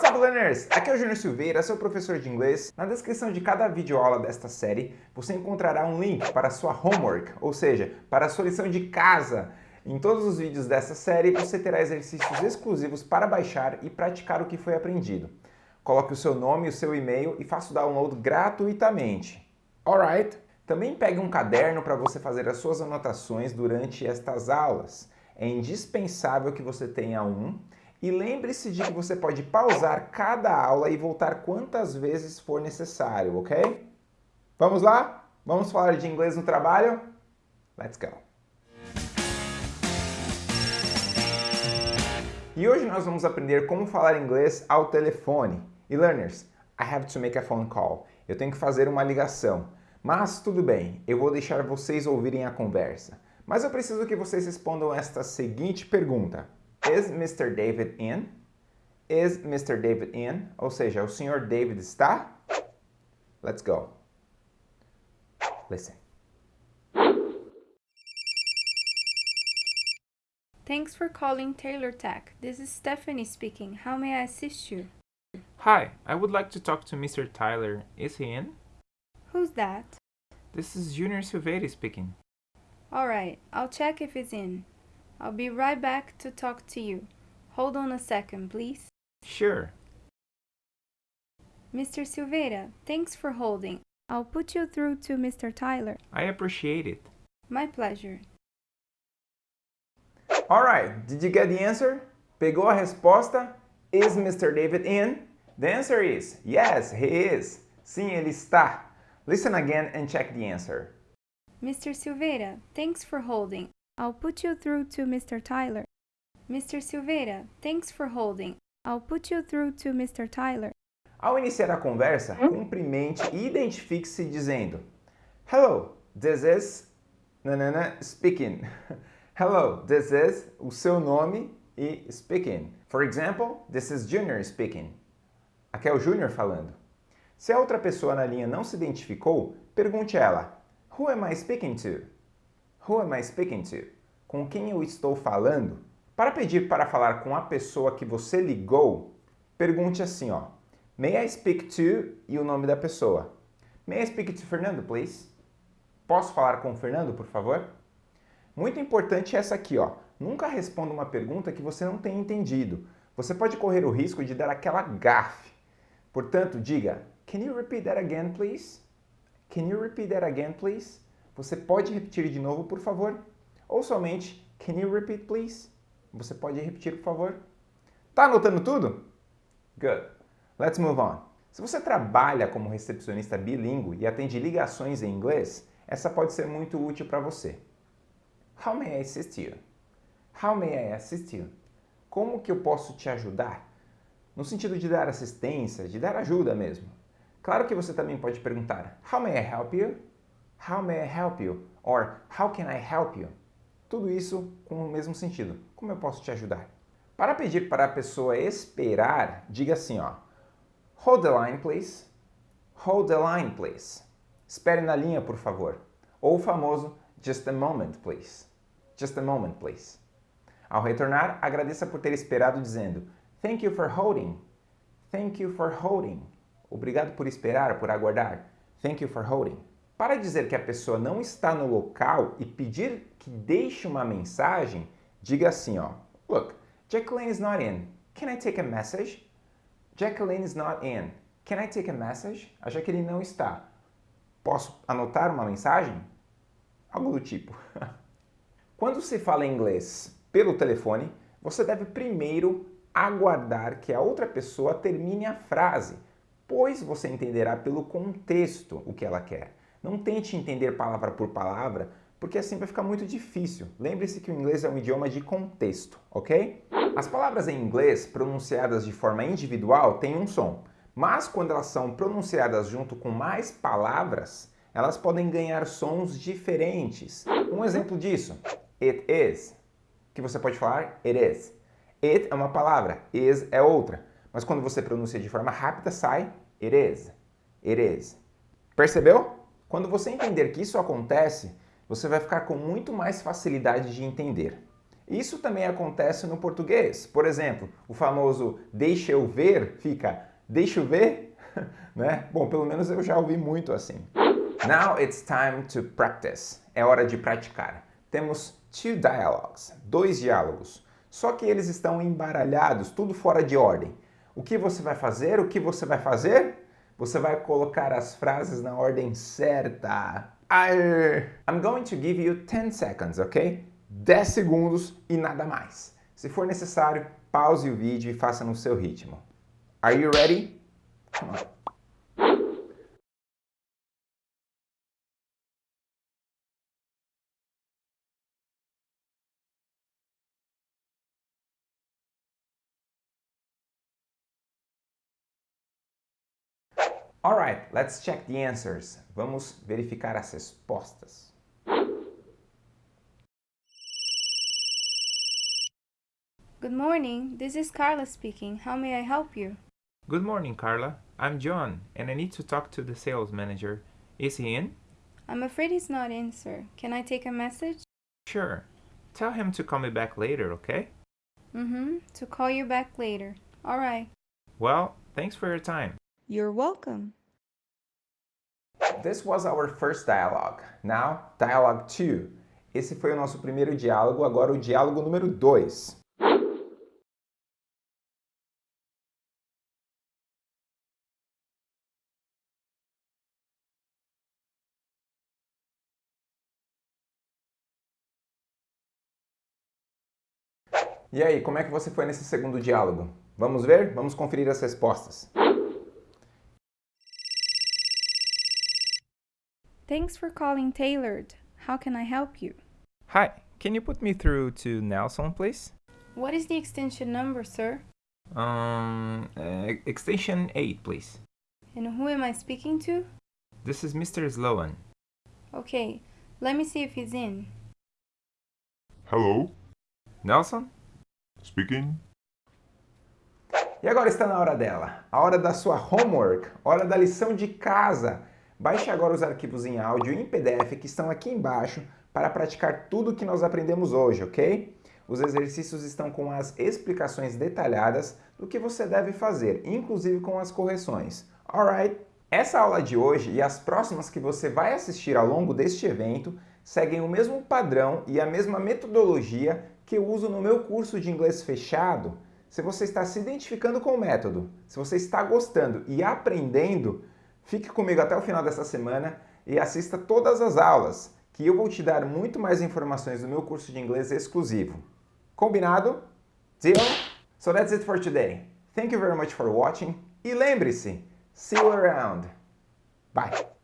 What's up, learners? Aqui é o Júnior Silveira, seu professor de inglês. Na descrição de cada videoaula desta série, você encontrará um link para sua homework, ou seja, para a sua lição de casa. Em todos os vídeos dessa série, você terá exercícios exclusivos para baixar e praticar o que foi aprendido. Coloque o seu nome e o seu e-mail e faça o download gratuitamente. Alright? Também pegue um caderno para você fazer as suas anotações durante estas aulas. É indispensável que você tenha um e lembre-se de que você pode pausar cada aula e voltar quantas vezes for necessário, ok? Vamos lá? Vamos falar de inglês no trabalho? Let's go! E hoje nós vamos aprender como falar inglês ao telefone. E learners, I have to make a phone call. Eu tenho que fazer uma ligação. Mas tudo bem, eu vou deixar vocês ouvirem a conversa. Mas eu preciso que vocês respondam esta seguinte pergunta. Is Mr. David in? Is Mr. David in? Ou seja, o Sr. David está? Let's go. Listen. Thanks for calling Taylor Tech. This is Stephanie speaking. How may I assist you? Hi, I would like to talk to Mr. Tyler. Is he in? Who's that? This is Junior Silveira speaking. Alright, I'll check if he's in. I'll be right back to talk to you. Hold on a second, please. Sure. Mr. Silveira, thanks for holding. I'll put you through to Mr. Tyler. I appreciate it. My pleasure. Alright, did you get the answer? Pegou a resposta? Is Mr. David in? The answer is yes, he is. Sim, ele está. Listen again and check the answer. Mr. Silveira, thanks for holding. I'll put you through to Mr. Tyler. Mr. Silveira, thanks for holding. I'll put you through to Mr. Tyler. Ao iniciar a conversa, cumprimente e identifique-se dizendo Hello, this is nanana speaking. Hello, this is o seu nome e speaking. For example, this is Junior speaking. Aqui é o Junior falando. Se a outra pessoa na linha não se identificou, pergunte a ela Who am I speaking to? Who am I speaking to? Com quem eu estou falando? Para pedir para falar com a pessoa que você ligou, pergunte assim, ó. May I speak to e o nome da pessoa. May I speak to Fernando, please? Posso falar com o Fernando, por favor? Muito importante essa aqui, ó. Nunca responda uma pergunta que você não tenha entendido. Você pode correr o risco de dar aquela gafe. Portanto, diga, Can you repeat that again, please? Can you repeat that again, please? Você pode repetir de novo, por favor? Ou somente, can you repeat, please? Você pode repetir, por favor? Tá anotando tudo? Good. Let's move on. Se você trabalha como recepcionista bilíngue e atende ligações em inglês, essa pode ser muito útil para você. How may I assist you? How may I assist you? Como que eu posso te ajudar? No sentido de dar assistência, de dar ajuda mesmo. Claro que você também pode perguntar How may I help you? How may I help you? Or How can I help you? Tudo isso com o mesmo sentido. Como eu posso te ajudar? Para pedir para a pessoa esperar, diga assim, ó. Hold the line, please. Hold the line, please. Espere na linha, por favor. Ou o famoso Just a moment, please. Just a moment, please. Ao retornar, agradeça por ter esperado dizendo Thank you for holding. Thank you for holding. Obrigado por esperar, por aguardar. Thank you for holding. Para dizer que a pessoa não está no local e pedir que deixe uma mensagem, diga assim, ó. Look, Jacqueline is not in. Can I take a message? Jacqueline is not in. Can I take a message? A Jacqueline não está. Posso anotar uma mensagem? Algo do tipo. Quando se fala inglês pelo telefone, você deve primeiro aguardar que a outra pessoa termine a frase, pois você entenderá pelo contexto o que ela quer. Não tente entender palavra por palavra, porque assim vai ficar muito difícil. Lembre-se que o inglês é um idioma de contexto, ok? As palavras em inglês pronunciadas de forma individual têm um som, mas quando elas são pronunciadas junto com mais palavras, elas podem ganhar sons diferentes. Um exemplo disso, it is, que você pode falar it is. It é uma palavra, is é outra, mas quando você pronuncia de forma rápida sai it is, it is. Percebeu? Quando você entender que isso acontece, você vai ficar com muito mais facilidade de entender. Isso também acontece no português. Por exemplo, o famoso deixa eu ver fica deixa eu ver, né? Bom, pelo menos eu já ouvi muito assim. Now it's time to practice. É hora de praticar. Temos two dialogues, dois diálogos. Só que eles estão embaralhados, tudo fora de ordem. O que você vai fazer? O que você vai fazer? Você vai colocar as frases na ordem certa. I'm going to give you 10 seconds, ok? 10 segundos e nada mais. Se for necessário, pause o vídeo e faça no seu ritmo. Are you ready? Come on. Alright, let's check the answers. Vamos verificar as respostas. Good morning, this is Carla speaking. How may I help you? Good morning, Carla. I'm John, and I need to talk to the sales manager. Is he in? I'm afraid he's not in, sir. Can I take a message? Sure. Tell him to call me back later, okay? Mm-hmm, to call you back later. Alright. Well, thanks for your time. You're welcome. This was our first dialogue. Now, dialogue 2. Esse foi o nosso primeiro diálogo, agora o diálogo número 2. E aí, como é que você foi nesse segundo diálogo? Vamos ver? Vamos conferir as respostas. Thanks for calling Tailored. How can I help you? Hi, can you put me through to Nelson, please? What is the extension number, sir? Um, uh, extension 8, please. And who am I speaking to? This is Mr. Sloan. Okay, let me see if he's in. Hello, Nelson? speaking. E agora está na hora dela, a hora da sua homework, hora da lição de casa. Baixe agora os arquivos em áudio e em PDF que estão aqui embaixo para praticar tudo o que nós aprendemos hoje, ok? Os exercícios estão com as explicações detalhadas do que você deve fazer, inclusive com as correções. Alright? Essa aula de hoje e as próximas que você vai assistir ao longo deste evento seguem o mesmo padrão e a mesma metodologia que eu uso no meu curso de inglês fechado. Se você está se identificando com o método, se você está gostando e aprendendo, fique comigo até o final dessa semana e assista todas as aulas, que eu vou te dar muito mais informações do meu curso de inglês exclusivo. Combinado? Deal? So that's it for today. Thank you very much for watching e lembre-se, see you around. Bye!